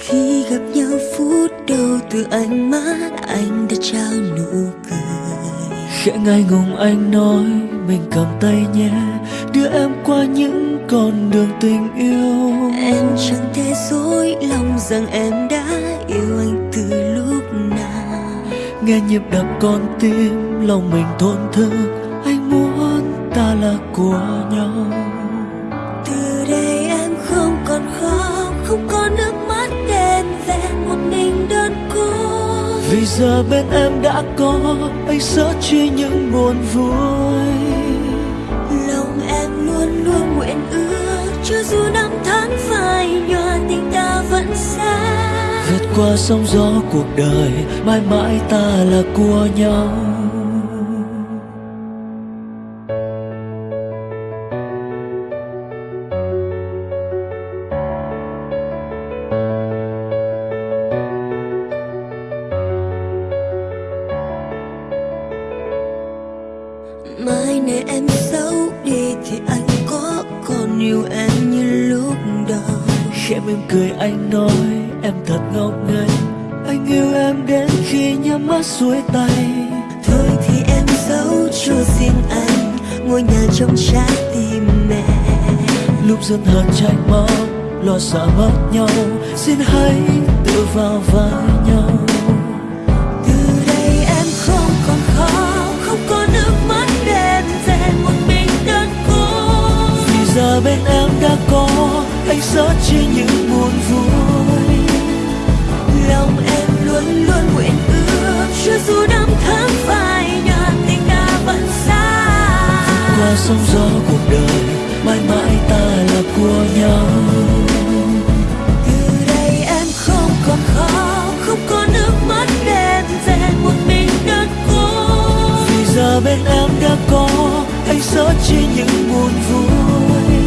khi gặp nhau phút đầu từ ánh mắt anh đã trao nụ cười. Khẽ ngại ngùng anh nói mình cầm tay nhé đưa em qua những con đường tình yêu. Em chẳng thể dối lòng rằng em đã yêu anh từ lúc nào. Nghe nhịp đập con tim lòng mình thổn thức anh muốn ta là của nhau. Từ đây em không còn khóc không có nước mắt một mình đơn côi vì giờ bên em đã có anh sợ chi những buồn vui. Lòng em luôn luôn nguyện ước cho dù năm tháng phai nhòa tình ta vẫn xa. Vượt qua sóng gió cuộc đời mãi mãi ta là của nhau mai này em xấu đi thì anh có còn yêu em như lúc đầu. Khẽ mỉm cười anh nói em thật ngốc nghếch. Anh yêu em đến khi nhắm mắt xuôi tay. Thôi thì em giấu cho riêng anh ngôi nhà trong trái tim mẹ. Lúc giận hờn trách móc lo sợ mất nhau. Xin hãy tự vào vai nhau giờ bên em đã có anh sớt chia những buồn vui. Lòng em luôn luôn nguyện ước, cho dù năm tháng phai nhạt, tình ta vẫn xa. Qua sóng gió cuộc đời, mãi mãi ta là của nhau. Từ đây em không còn khóc không có nước mắt đen vẹn một mình đơn côi vì giờ bên em đã có anh sớt chia những buồn vui.